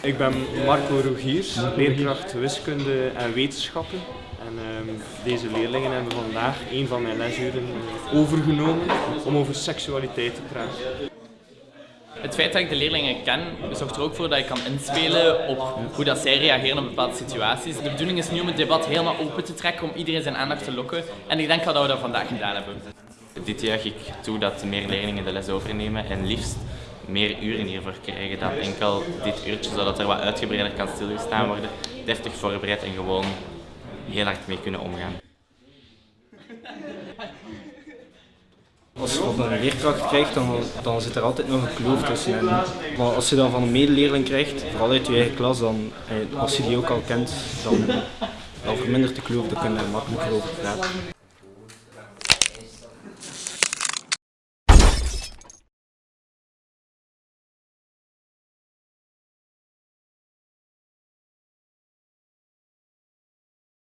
Ik ben Marco Rogiers, leerkracht wiskunde en wetenschappen. En ehm, deze leerlingen hebben vandaag een van mijn lesuren overgenomen om over seksualiteit te praten. Het feit dat ik de leerlingen ken, zorgt er ook voor dat ik kan inspelen op hoe dat zij reageren op bepaalde situaties. De bedoeling is nu om het debat helemaal open te trekken, om iedereen zijn aandacht te lokken. En ik denk dat we dat vandaag gedaan hebben. Dit juich ik toe dat meer leerlingen de les overnemen en liefst meer uren hiervoor krijgen dan enkel dit uurtje, zodat er wat uitgebreider kan stilgestaan worden, deftig voorbereid en gewoon heel hard mee kunnen omgaan. Als je wat een leerkracht krijgt, dan, dan zit er altijd nog een kloof tussen. En, maar als je dan van een medeleerling krijgt, vooral uit je eigen klas, dan, eh, als je die ook al kent, dan, dan vermindert de kloof, dan kun je er makkelijker over praten.